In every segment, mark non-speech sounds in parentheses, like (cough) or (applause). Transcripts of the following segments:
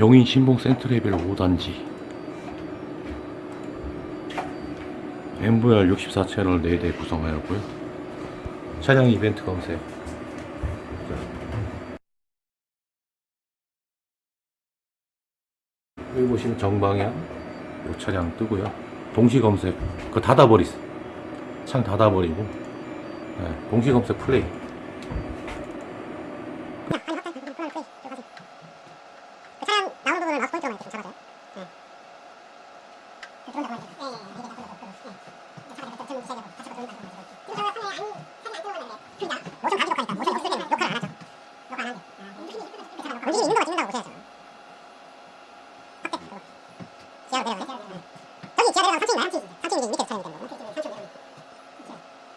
용인 신봉 센트레벨 5단지. MVR 64채널 4대 구성하였고요. 차량 이벤트 검색. 여기 보시면 정방향 이 차량 뜨고요. 동시 검색. 그거 닫아버리세요 창 닫아버리고. 네, 동시 검색 플레이 차량 나오는 부분을 마우스 포인트로만 이렇게 좀 잡아줘요. 네. 그 들어온다 보면 이렇게. 네. 네. 네. 저기 지하 내려가면 3층인가요? 3층이지. 3층이 밑에 차량이 되는 거고. 3층 내려가면.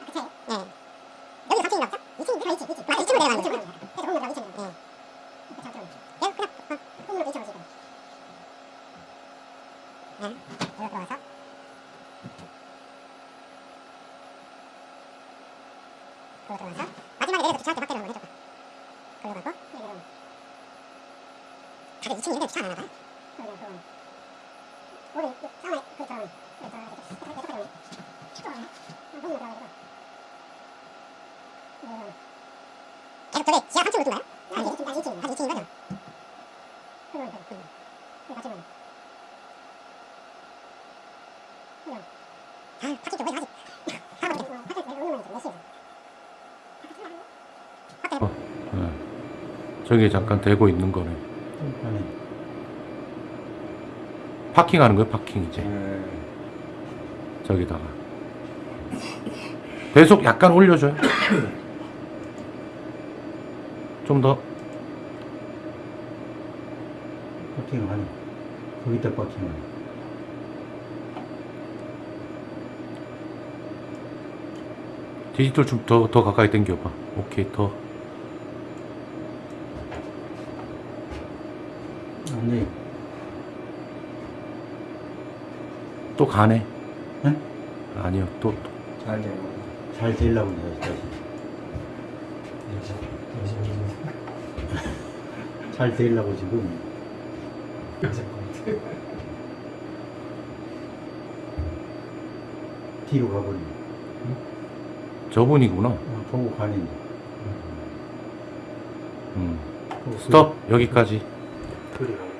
그 차에. 네. 여기 3층인가 보죠? 2층인가? 2층, 2층. 아, 2층으로 내려가는 거죠? 그래서 건물 들어가면 2층이요. 네. 그차 들어오면. 그냥, 어, 건물로 2층으로 지금. 네, 여기 들어가서 그거 들어가서 마지막에 내려서 주차할 때 확대를 한번 해줘봐 그걸로 가고 여기로 다들 2층 있는데 주차 안 하나 봐요? 그러면 그건 우리 사원에 그 저기 그 저기 그 저기 그 저기 문으로 들어가지고 계속 저기 지하 3층으로 뜬가요? 아니 2층, 아니 2층, 아니 2층인 거죠? 그건 그, 그, 그 같이 보면 아, 시에? 네. 저기 잠깐 되고 있는 거네 파킹하는 거예요 파킹 이제 네. 저기다가 배속 약간 올려줘요 좀더 버팅을 하네. 거기다 버팅을 하네. 디지털 좀 더 더 가까이 당겨봐 오케이 더 아니, 또 가네 응? 아니요 또, 또. 잘 돼. 잘 되려고 다시. (laughs) 잘 되려고 지금. (laughs) 뒤로 가버리네. 저분이구나 어, 보고 가네. 음. 보고 스톱 여기까지 그래.